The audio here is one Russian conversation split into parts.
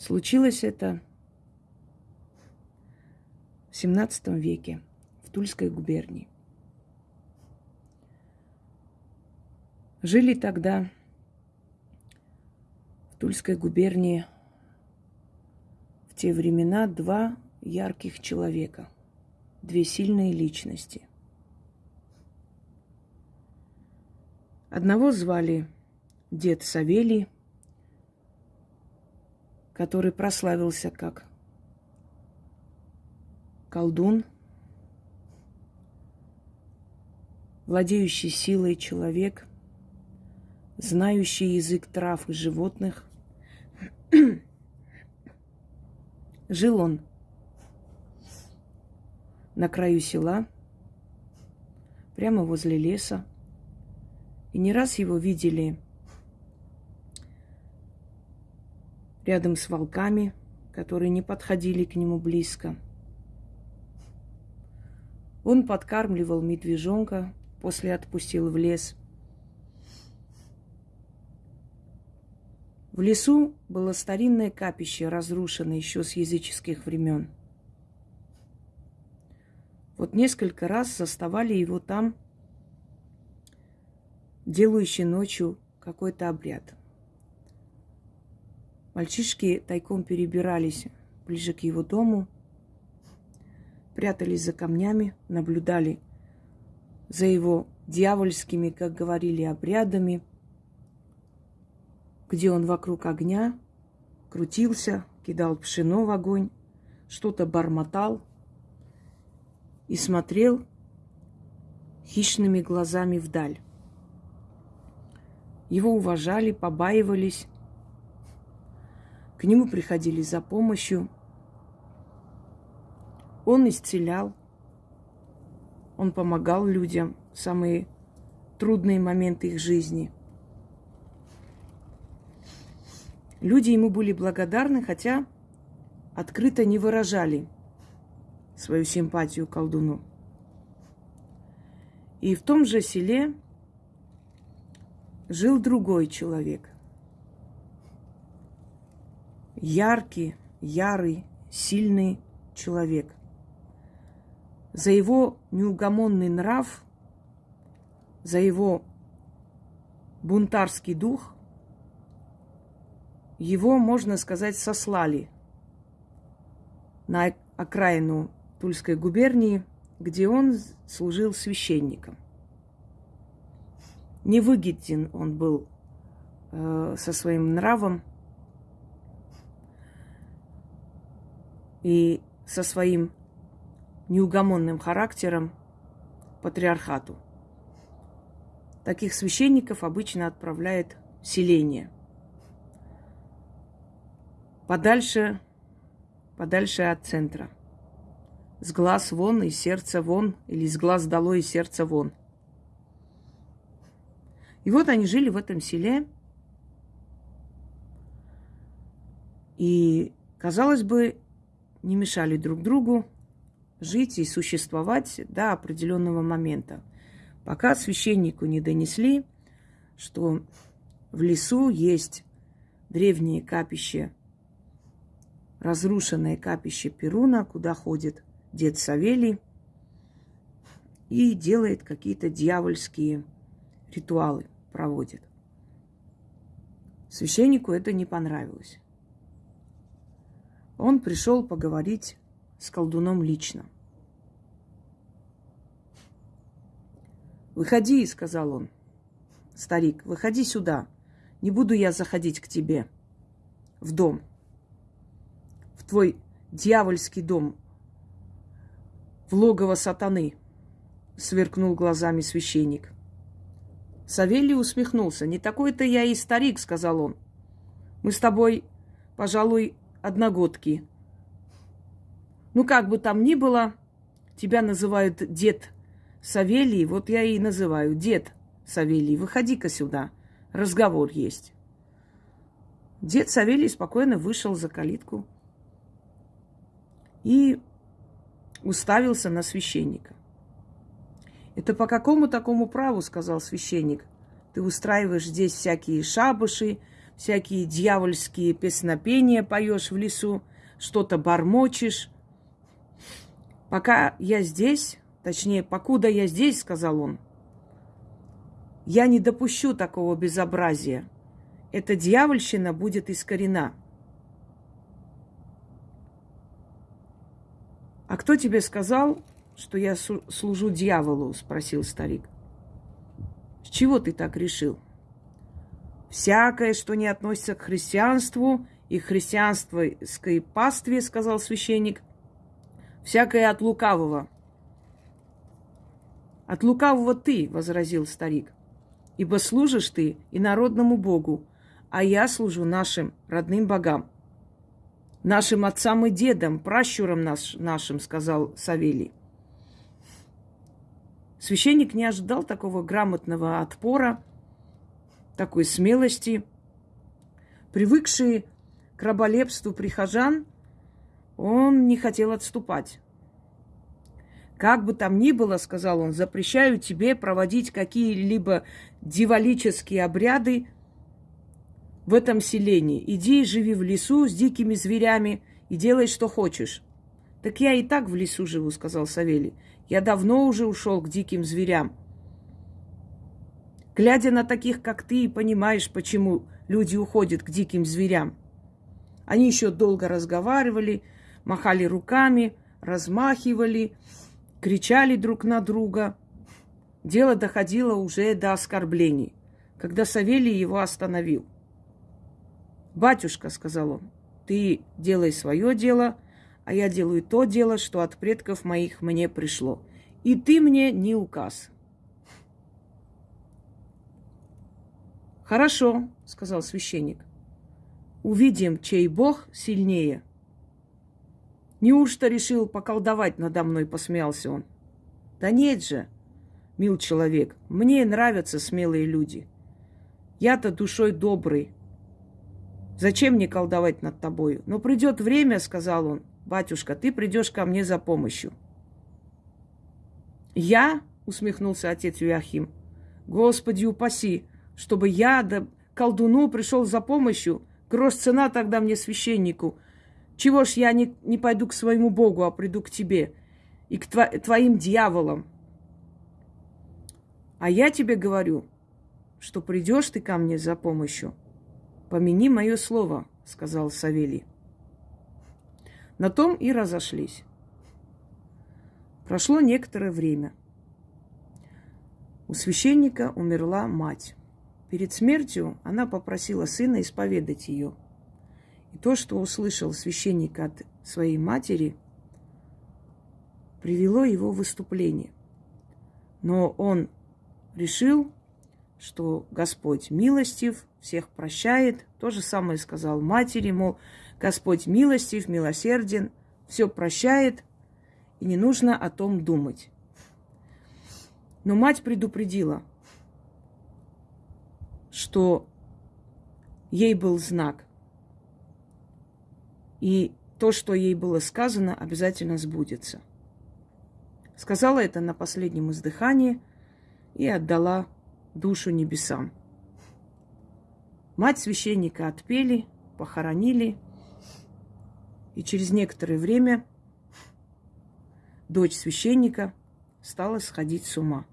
Случилось это в 17 веке в Тульской губернии. Жили тогда в Тульской губернии в те времена два ярких человека, две сильные личности. Одного звали дед Савелий, который прославился как колдун, владеющий силой человек, знающий язык трав и животных. Жил он на краю села, прямо возле леса. И не раз его видели рядом с волками, которые не подходили к нему близко. Он подкармливал медвежонка, после отпустил в лес. В лесу было старинное капище, разрушенное еще с языческих времен. Вот несколько раз заставали его там делающий ночью какой-то обряд. Мальчишки тайком перебирались ближе к его дому, прятались за камнями, наблюдали за его дьявольскими, как говорили, обрядами, где он вокруг огня крутился, кидал пшено в огонь, что-то бормотал и смотрел хищными глазами вдаль. Его уважали, побаивались. К нему приходили за помощью. Он исцелял. Он помогал людям в самые трудные моменты их жизни. Люди ему были благодарны, хотя открыто не выражали свою симпатию колдуну. И в том же селе жил другой человек. Яркий, ярый, сильный человек. За его неугомонный нрав, за его бунтарский дух, его, можно сказать, сослали на окраину Тульской губернии, где он служил священником – невыгоден он был э, со своим нравом и со своим неугомонным характером патриархату. Таких священников обычно отправляет селение. Подальше, подальше от центра. С глаз вон и сердца вон, или с глаз долой и сердца вон – и вот они жили в этом селе. И, казалось бы, не мешали друг другу жить и существовать до определенного момента. Пока священнику не донесли, что в лесу есть древнее капище, разрушенное капище Перуна, куда ходит дед Савелий и делает какие-то дьявольские ритуалы проводит. Священнику это не понравилось. Он пришел поговорить с колдуном лично. «Выходи», — сказал он. «Старик, выходи сюда. Не буду я заходить к тебе в дом, в твой дьявольский дом, в логово сатаны», — сверкнул глазами священник. Савелий усмехнулся. «Не такой-то я и старик», — сказал он. «Мы с тобой, пожалуй, одногодки. Ну, как бы там ни было, тебя называют дед Савелий, вот я и называю дед Савелий. Выходи-ка сюда, разговор есть». Дед Савелий спокойно вышел за калитку и уставился на священника. Это по какому такому праву, сказал священник, ты устраиваешь здесь всякие шабыши, всякие дьявольские песнопения поешь в лесу, что-то бормочешь. Пока я здесь, точнее, покуда я здесь, сказал он, я не допущу такого безобразия. Эта дьявольщина будет искорена. А кто тебе сказал, что я служу дьяволу? спросил старик. С чего ты так решил? Всякое, что не относится к христианству и христианской пастве, сказал священник, всякое от лукавого. От лукавого ты, возразил старик ибо служишь ты и народному Богу, а я служу нашим родным богам. Нашим отцам и дедам, пращурам наш, нашим, сказал Савелий. Священник не ожидал такого грамотного отпора, такой смелости. Привыкший к раболепству прихожан, он не хотел отступать. Как бы там ни было, сказал он, запрещаю тебе проводить какие-либо дивалические обряды в этом селении. Иди, живи в лесу с дикими зверями и делай, что хочешь. Так я и так в лесу живу, сказал Савелий. Я давно уже ушел к диким зверям. Глядя на таких, как ты, понимаешь, почему люди уходят к диким зверям. Они еще долго разговаривали, махали руками, размахивали, кричали друг на друга. Дело доходило уже до оскорблений, когда Савелий его остановил. «Батюшка», — сказал он, — «ты делай свое дело, а я делаю то дело, что от предков моих мне пришло. И ты мне не указ». «Хорошо», — сказал священник. «Увидим, чей бог сильнее». Неужто решил поколдовать надо мной, посмеялся он. Да нет же, мил человек, мне нравятся смелые люди. Я-то душой добрый. Зачем мне колдовать над тобой? Но придет время, сказал он, батюшка, ты придешь ко мне за помощью. Я, усмехнулся отец Юахим, Господи упаси, чтобы я да колдуну пришел за помощью. Грош цена тогда мне священнику – чего ж я не, не пойду к своему Богу, а приду к тебе и к тво, твоим дьяволам? А я тебе говорю, что придешь ты ко мне за помощью. Помяни мое слово, сказал Савелий. На том и разошлись. Прошло некоторое время. У священника умерла мать. Перед смертью она попросила сына исповедать ее – и то, что услышал священник от своей матери, привело его в выступление. Но он решил, что Господь милостив, всех прощает. То же самое сказал матери, мол, Господь милостив, милосерден, все прощает, и не нужно о том думать. Но мать предупредила, что ей был знак. И то, что ей было сказано, обязательно сбудется. Сказала это на последнем издыхании и отдала душу небесам. Мать священника отпели, похоронили, и через некоторое время дочь священника стала сходить с ума.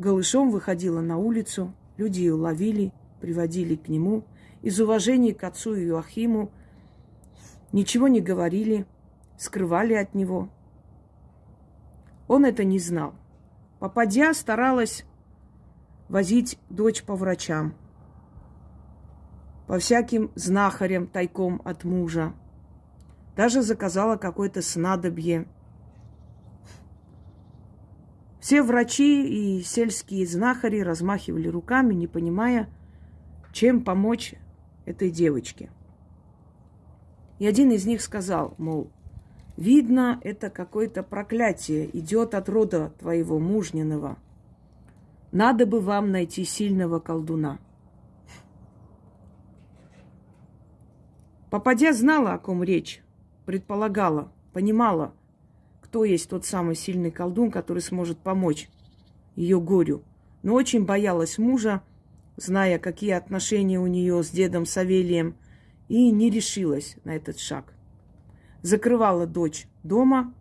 Голышом выходила на улицу, люди ее ловили, приводили к нему – из уважения к отцу Иоахиму ничего не говорили, скрывали от него. Он это не знал. Попадя старалась возить дочь по врачам, по всяким знахарям тайком от мужа. Даже заказала какое-то снадобье. Все врачи и сельские знахари размахивали руками, не понимая, чем помочь этой девочке. И один из них сказал, мол, видно, это какое-то проклятие идет от рода твоего мужниного. Надо бы вам найти сильного колдуна. Попадя знала, о ком речь, предполагала, понимала, кто есть тот самый сильный колдун, который сможет помочь ее горю. Но очень боялась мужа зная, какие отношения у нее с дедом Савелием, и не решилась на этот шаг. Закрывала дочь дома.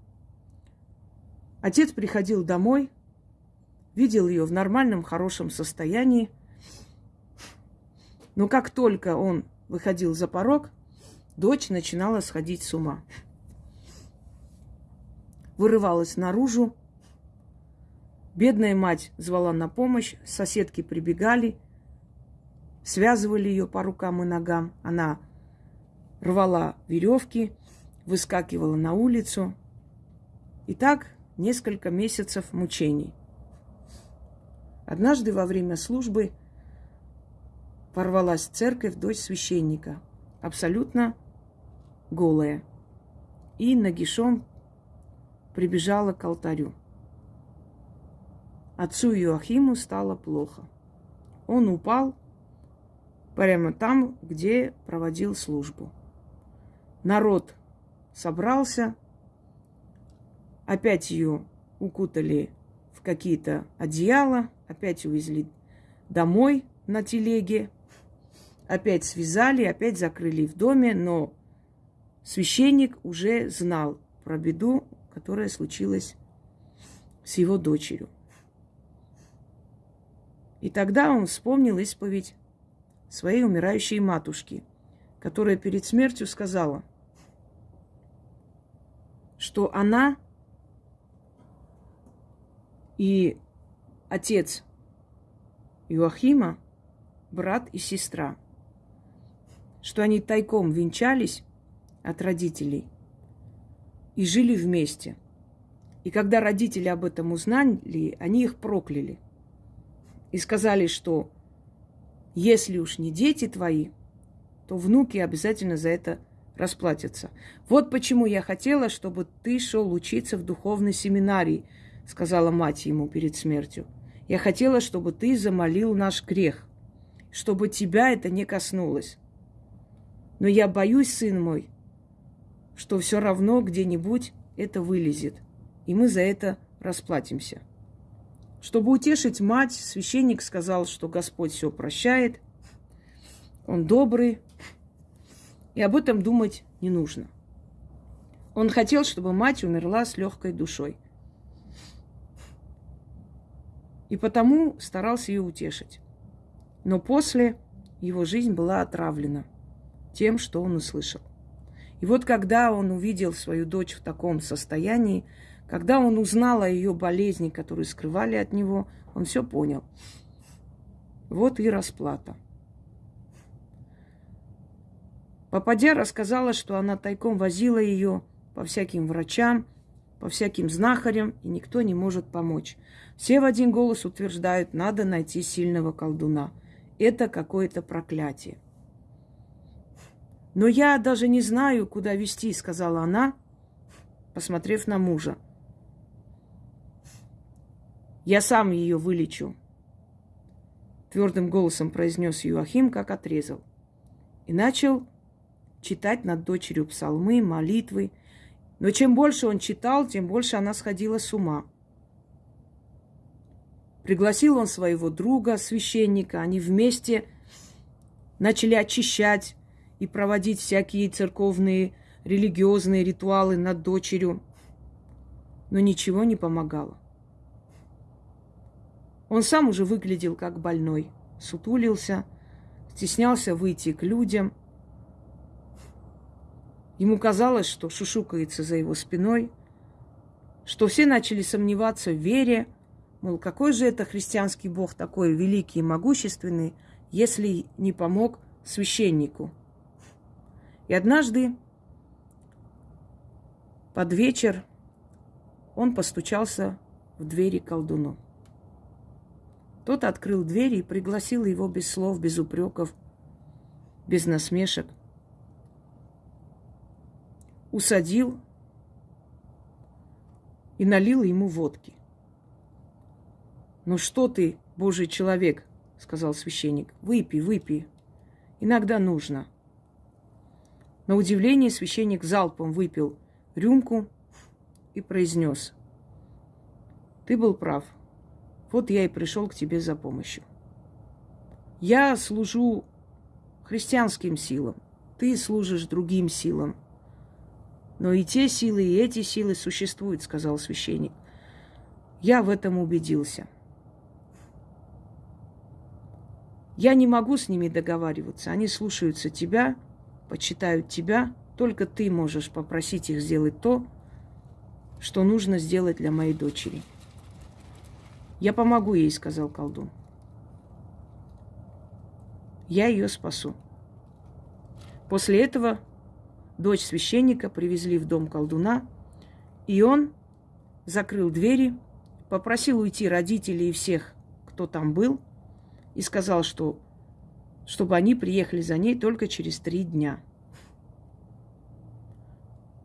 Отец приходил домой, видел ее в нормальном, хорошем состоянии. Но как только он выходил за порог, дочь начинала сходить с ума. Вырывалась наружу. Бедная мать звала на помощь, соседки прибегали, связывали ее по рукам и ногам. Она рвала веревки, выскакивала на улицу. И так несколько месяцев мучений. Однажды во время службы ворвалась в церковь дочь священника, абсолютно голая, и нагишом прибежала к алтарю. Отцу Иоахиму стало плохо. Он упал прямо там, где проводил службу. Народ собрался, опять ее укутали в какие-то одеяла, опять увезли домой на телеге, опять связали, опять закрыли в доме, но священник уже знал про беду, которая случилась с его дочерью. И тогда он вспомнил исповедь своей умирающей матушки, которая перед смертью сказала, что она и отец Иоахима, брат и сестра, что они тайком венчались от родителей и жили вместе. И когда родители об этом узнали, они их прокляли и сказали, что если уж не дети твои, то внуки обязательно за это расплатятся. Вот почему я хотела, чтобы ты шел учиться в духовной семинарии – сказала мать ему перед смертью. Я хотела, чтобы ты замолил наш грех, чтобы тебя это не коснулось. Но я боюсь, сын мой, что все равно где-нибудь это вылезет, и мы за это расплатимся. Чтобы утешить мать, священник сказал, что Господь все прощает, Он добрый, и об этом думать не нужно. Он хотел, чтобы мать умерла с легкой душой – и потому старался ее утешить. Но после его жизнь была отравлена тем, что он услышал. И вот когда он увидел свою дочь в таком состоянии, когда он узнал о ее болезни, которую скрывали от него, он все понял. Вот и расплата. Попадя рассказала, что она тайком возила ее по всяким врачам, по всяким знахарям, и никто не может помочь. Все в один голос утверждают, надо найти сильного колдуна. Это какое-то проклятие. Но я даже не знаю, куда вести, сказала она, посмотрев на мужа. Я сам ее вылечу, твердым голосом произнес Юахим, как отрезал. И начал читать над дочерью псалмы, молитвы. Но чем больше он читал, тем больше она сходила с ума. Пригласил он своего друга, священника. Они вместе начали очищать и проводить всякие церковные, религиозные ритуалы над дочерью. Но ничего не помогало. Он сам уже выглядел как больной, сутулился, стеснялся выйти к людям. Ему казалось, что шушукается за его спиной, что все начали сомневаться в вере – Мол, какой же это христианский бог такой великий и могущественный, если не помог священнику? И однажды под вечер он постучался в двери колдуну. Тот открыл двери и пригласил его без слов, без упреков, без насмешек. Усадил и налил ему водки. «Ну что ты, Божий человек?» — сказал священник. «Выпей, выпей. Иногда нужно». На удивление священник залпом выпил рюмку и произнес. «Ты был прав. Вот я и пришел к тебе за помощью». Я служу христианским силам, ты служишь другим силам. Но и те силы, и эти силы существуют, сказал священник. Я в этом убедился. Я не могу с ними договариваться. Они слушаются тебя, почитают тебя. Только ты можешь попросить их сделать то, что нужно сделать для моей дочери. Я помогу ей, сказал колдун. Я ее спасу. После этого дочь священника привезли в дом колдуна, и он закрыл двери, попросил уйти родителей и всех, кто там был – и сказал, что чтобы они приехали за ней только через три дня.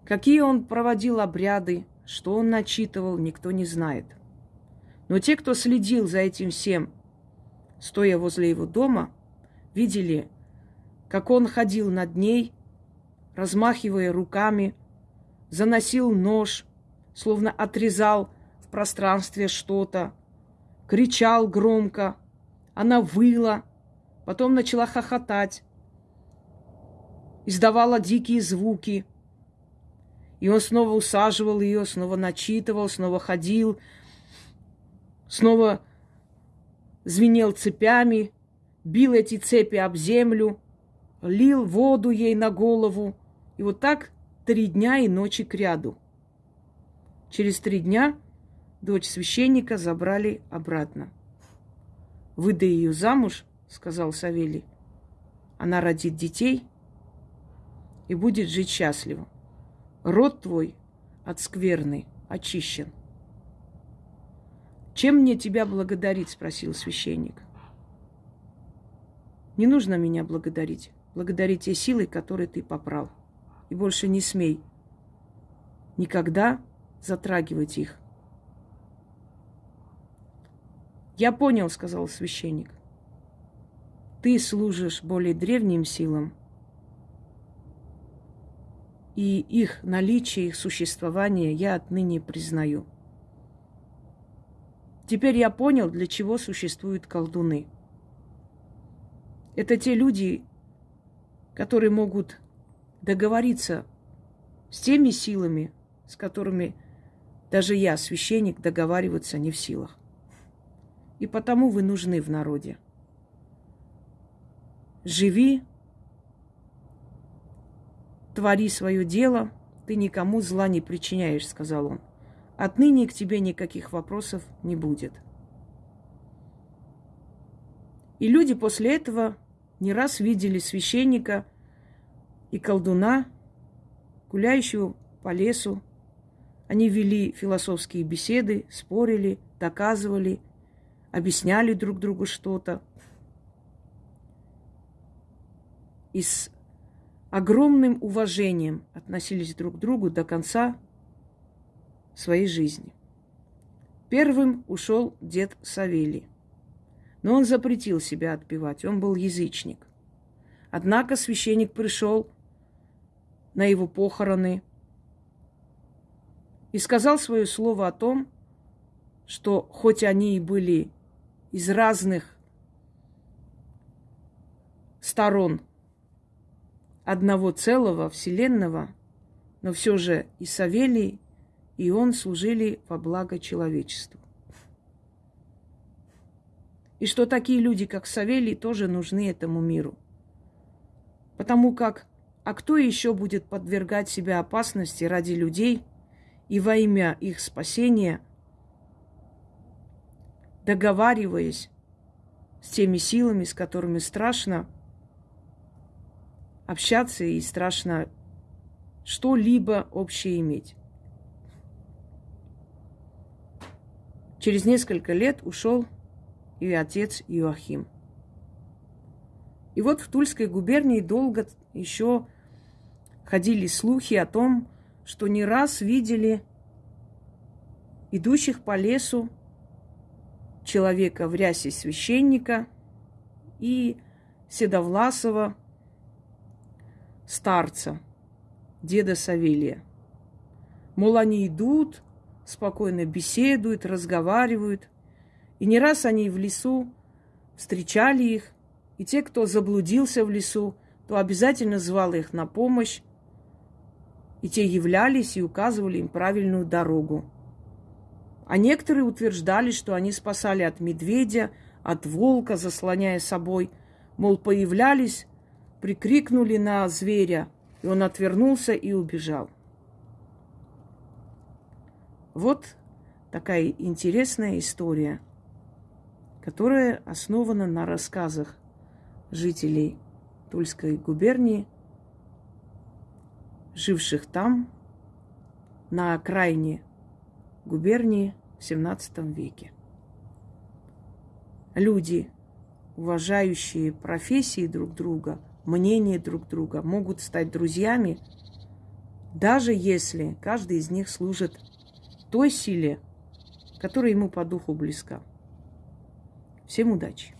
Какие он проводил обряды, что он начитывал, никто не знает. Но те, кто следил за этим всем, стоя возле его дома, видели, как он ходил над ней, размахивая руками, заносил нож, словно отрезал в пространстве что-то, кричал громко, она выла, потом начала хохотать, издавала дикие звуки. И он снова усаживал ее, снова начитывал, снова ходил, снова звенел цепями, бил эти цепи об землю, лил воду ей на голову. И вот так три дня и ночи к ряду. Через три дня дочь священника забрали обратно. Выдай ее замуж, сказал Савелий. Она родит детей и будет жить счастливо. Род твой от скверны очищен. Чем мне тебя благодарить? спросил священник. Не нужно меня благодарить. Благодари те силы, которые ты попрал. И больше не смей никогда затрагивать их. Я понял, сказал священник. Ты служишь более древним силам, и их наличие, их существование я отныне признаю. Теперь я понял, для чего существуют колдуны. Это те люди, которые могут договориться с теми силами, с которыми даже я, священник, договариваться не в силах. И потому вы нужны в народе. Живи, твори свое дело, ты никому зла не причиняешь, сказал он. Отныне к тебе никаких вопросов не будет. И люди после этого не раз видели священника и колдуна, гуляющего по лесу. Они вели философские беседы, спорили, доказывали – объясняли друг другу что-то. И с огромным уважением относились друг к другу до конца своей жизни. Первым ушел дед Савелий. Но он запретил себя отпевать, он был язычник. Однако священник пришел на его похороны и сказал свое слово о том, что хоть они и были из разных сторон одного целого вселенного, но все же и Савелий, и он служили во благо человечеству. И что такие люди, как Савелий, тоже нужны этому миру. Потому как, а кто еще будет подвергать себя опасности ради людей и во имя их спасения – договариваясь с теми силами, с которыми страшно общаться и страшно что-либо общее иметь. Через несколько лет ушел и отец Иоахим. И вот в Тульской губернии долго еще ходили слухи о том, что не раз видели идущих по лесу человека в рясе священника и седовласого старца, деда Савелия. Мол, они идут, спокойно беседуют, разговаривают. И не раз они в лесу встречали их И те, кто заблудился в лесу, то обязательно звал их на помощь, и те являлись и указывали им правильную дорогу. А некоторые утверждали, что они спасали от медведя, от волка, заслоняя собой. Мол, появлялись, прикрикнули на зверя, и он отвернулся и убежал. Вот такая интересная история, которая основана на рассказах жителей Тульской губернии, живших там, на окраине губернии в XVII веке. Люди, уважающие профессии друг друга, мнение друг друга, могут стать друзьями, даже если каждый из них служит той силе, которая ему по духу близка. Всем удачи!